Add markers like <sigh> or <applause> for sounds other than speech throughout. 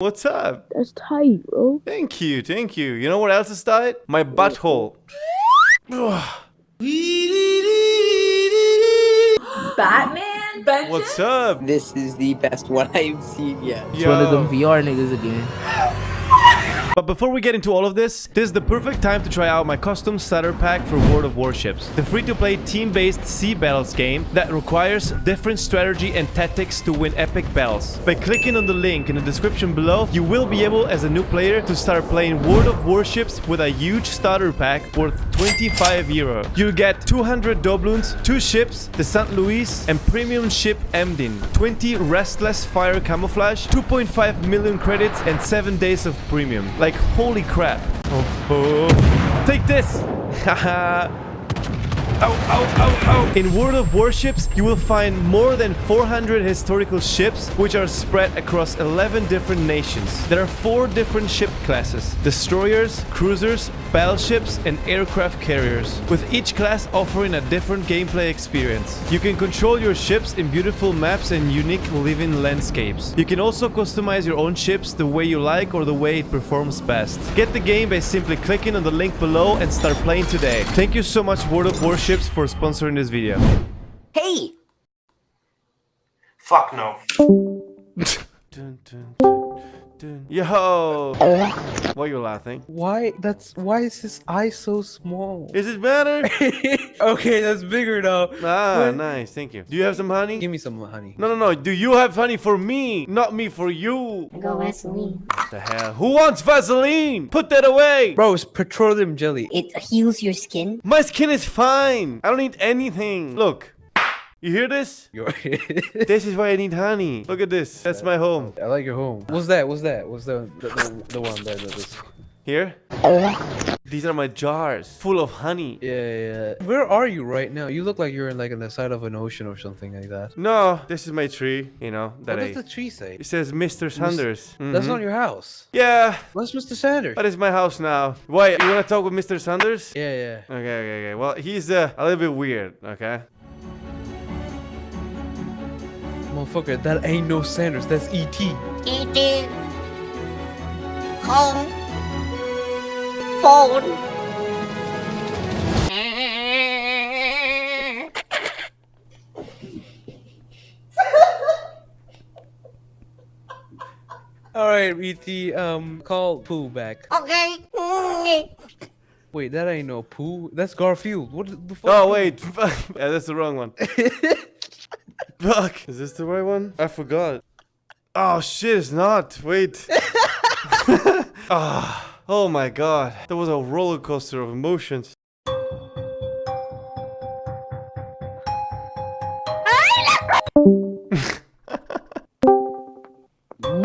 What's up? That's tight, bro. Thank you, thank you. You know what else is tight? My butthole. <gasps> Batman? Vengeance? What's up? This is the best one I've seen yet. It's one of them VR niggas again. But before we get into all of this, this is the perfect time to try out my custom starter pack for World of Warships. The free-to-play team-based sea battles game that requires different strategy and tactics to win epic battles. By clicking on the link in the description below, you will be able as a new player to start playing World of Warships with a huge starter pack worth 25 euro. You'll get 200 doubloons, 2 ships, the St. Louis and premium ship Emden, 20 restless fire camouflage, 2.5 million credits and 7 days of premium. Like holy crap. Oh, oh. Take this! Haha. <laughs> <laughs> Ow, ow. In World of Warships, you will find more than 400 historical ships, which are spread across 11 different nations. There are four different ship classes, destroyers, cruisers, battleships, and aircraft carriers, with each class offering a different gameplay experience. You can control your ships in beautiful maps and unique living landscapes. You can also customize your own ships the way you like or the way it performs best. Get the game by simply clicking on the link below and start playing today. Thank you so much World of Warships for sponsoring this video. Hey! Fuck no. <laughs> dun, dun, dun, dun. Yo! Why are you laughing? Why? That's why is his eye so small? Is it better? <laughs> okay, that's bigger now. ah, What? nice. Thank you. Do you have some honey? Give me some honey. No, no, no. Do you have honey for me? Not me for you. Go Vaseline. What the hell? Who wants Vaseline? Put that away. Bro, it's petroleum jelly. It heals your skin. My skin is fine. I don't need anything. Look. You hear this? <laughs> This is why I need honey. Look at this. That's my home. I like your home. What's that? What's that? What's the the, the, the one there? that is- Here? These are my jars full of honey. Yeah, yeah. Where are you right now? You look like you're in like on the side of an ocean or something like that. No, this is my tree, you know, that What I... does the tree say? It says Mr. Sanders. That's Mhm. not your house. Yeah, What's Mr. Sanders? that is my house now. Why, you wanna talk with Mr. Sanders? Yeah, yeah. Okay, okay, okay. Well, he's uh, a little bit weird, okay? Motherfucker, that ain't no Sanders. That's E.T. E.T. Home. Phone. <laughs> Alright, E.T. Um, call Pooh back. Okay. Wait, that ain't no Pooh. That's Garfield. What the fuck? Oh, wait. yeah, <laughs> that's the wrong one. <laughs> Fuck. Is this the right one? I forgot. Oh, shit, it's not. Wait. <laughs> <laughs> Ah, oh my god. That was a roller coaster of emotions. <laughs>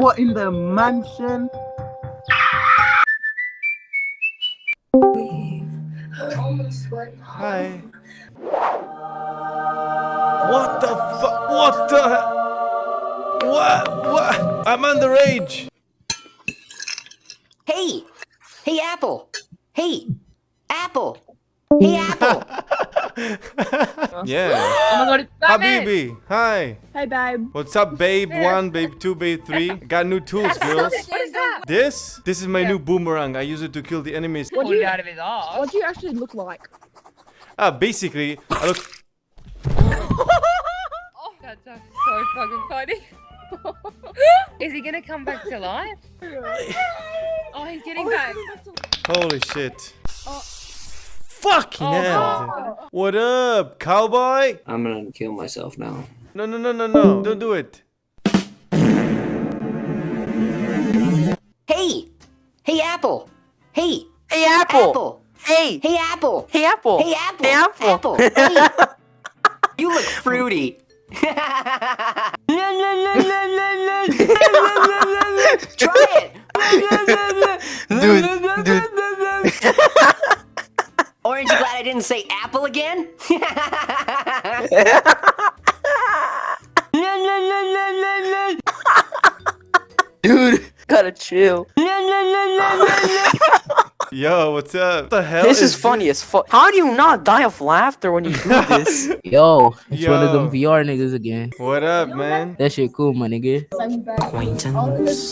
What in the mansion? Hi. What the fuck? What the? What? What? I'm underage. Hey! Hey, Apple! Hey! Apple! Hey, Apple! <laughs> Yeah. Oh my god, it's Batman! Habibi. Hi. Hey, babe. What's up, babe? One, babe two, babe three. <laughs> Got new tools, girls. What is that? This? This is my new boomerang. I use it to kill the enemies. What do you, out of his ass. What do you actually look like? Ah, basically, I look. Oh, that's actually so fucking funny. <laughs> Is he gonna come back to life? <laughs> Oh, he's getting oh, back. Holy shit. Oh. Fucking Oh, hell. Oh. What up, cowboy? I'm gonna kill myself now. No, no, no, no, no. Don't do it. Hey! Hey, Apple! Hey! Hey, Apple. Apple! Hey. Hey, Apple! Hey, Apple. Hey, Apple! Hey, Apple. Hey! <laughs> you look fruity. Try it! Dude, dude. Orange, you glad I didn't say apple again? Dude, gotta chill. <laughs> Yo, what's up? What the hell? This is funny as fuck. How do you not die of laughter when you do <laughs> this? Yo, it's one of them VR niggas again. What up, man? That shit cool, my nigga. Acquaintance.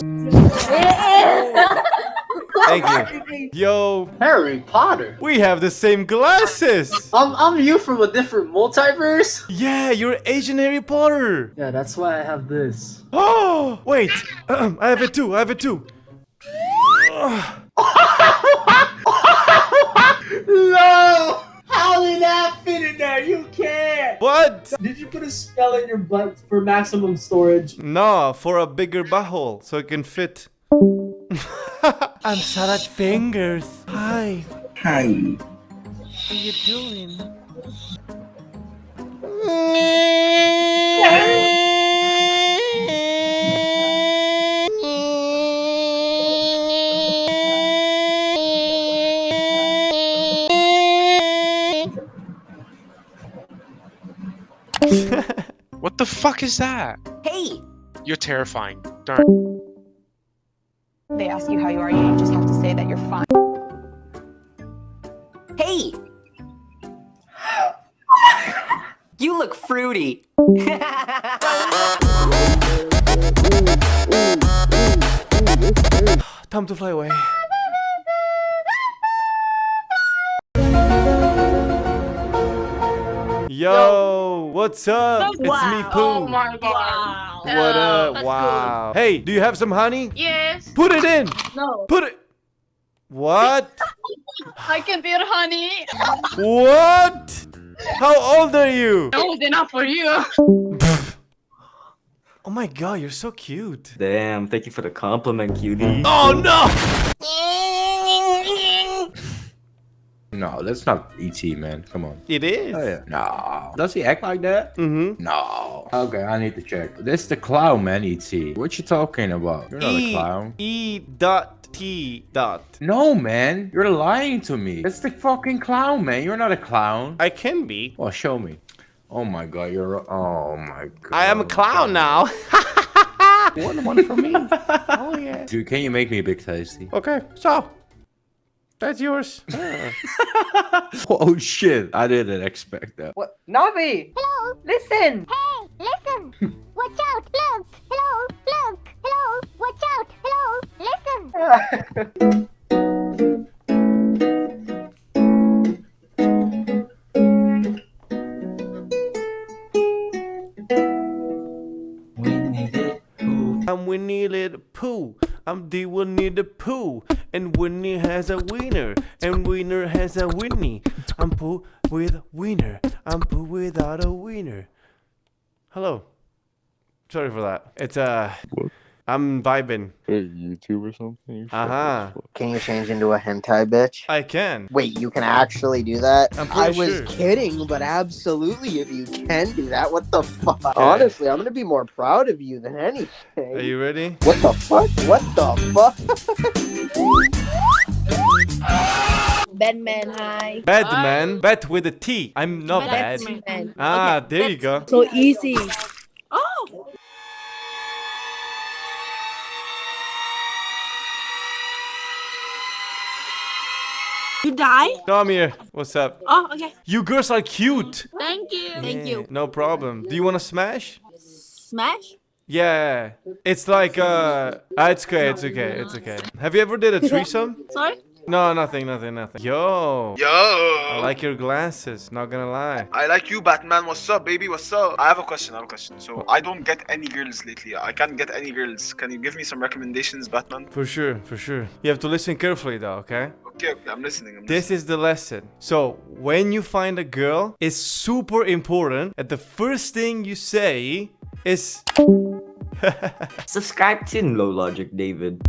Thank you. Yo, Harry Potter. we have the same glasses. I'm I'm you from a different multiverse. Yeah, you're Asian Harry Potter. Yeah, that's why I have this. <gasps> Oh, wait. <clears throat> I have it too. I have it too. No! How did that fit in there? You can't! What? Did you put a spell in your butt for maximum storage? No, for a bigger butthole so it can fit. <laughs> I'm Salad Fingers. Hi. Hi. How you doing? The fuck is that? Hey! You're terrifying. Darn. They ask you how you are, you just have to say that you're fine. Hey! You look fruity. <laughs> Time to fly away. Yo, what's up? It's me, Pooh. Oh my god. What up? Wow. Hey, do you have some honey? Yes. Put it in. No, Put it. What? <laughs> I can be honey. What? How old are you? Old enough for you. <laughs> Oh my god, you're so cute. Damn, thank you for the compliment, cutie. Oh no! No, that's not ET, man. Come on. It is. Oh, yeah. No. Does he act like that? Mm-hmm. No. Okay, I need to check. This the clown, man, ET. What you talking about? You're not a E clown. E dot T dot. No, man. You're lying to me. It's the fucking clown, man. You're not a clown. I can be. Well, show me. Oh my god, you're. Oh my god. I am a clown now. <laughs> One one for me. <laughs> oh yeah. Dude, can you make me a big tasty? okay, so that's yours. <laughs> Oh shit! I didn't expect that. What? Navi! Hello. Listen! Hey, listen. Watch out. Look. Hello. Look. Hello. Watch out. Hello. Listen. I'm Winnie the Pooh. I'm the Winnie the Pooh. And Winnie has a wiener. And wiener has a Winnie. I'm Pooh with wiener. I'm Pooh without a wiener. Hello. Sorry for that. It's uh I'm vibing. YouTube or something? Uh-huh. Can you change into a hentai bitch? I can. Wait, you can actually do that? I'm I was sure. kidding, but absolutely, if you can do that, what the fuck? Honestly, I'm gonna be more proud of you than anything. Are you ready? What the fuck? What the fuck? Bedman high. Bad man. Bad with a T. I'm not bad. Bedman. Ah, there you go. So easy. You die? No, I'm here. What's up? Oh, okay. You girls are cute. Thank you. Yeah, Thank you. No problem. Do you want to smash? Smash? Yeah. It's like uh ah, it's okay, it's okay, it's okay. Have you ever did a <laughs> threesome? Sorry? No, nothing, nothing, nothing. Yo. Yo! I like your glasses, not gonna lie. I like you, Batman. What's up, baby? What's up? I have a question. I have a question. So I don't get any girls lately. I can't get any girls. Can you give me some recommendations, Batman? For sure, for sure. You have to listen carefully though, okay? Okay, okay. I'm listening. I'm This is the lesson. So, when you find a girl, it's super important that the first thing you say is <laughs> Subscribe to No Logic, David.